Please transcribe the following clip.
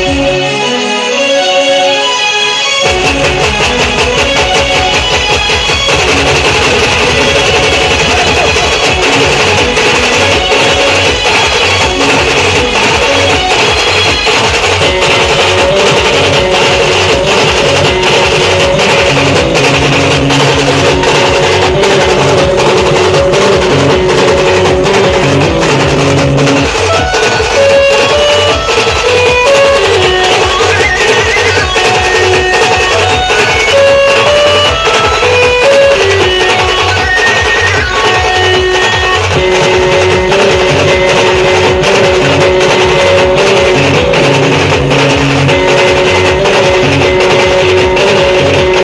Música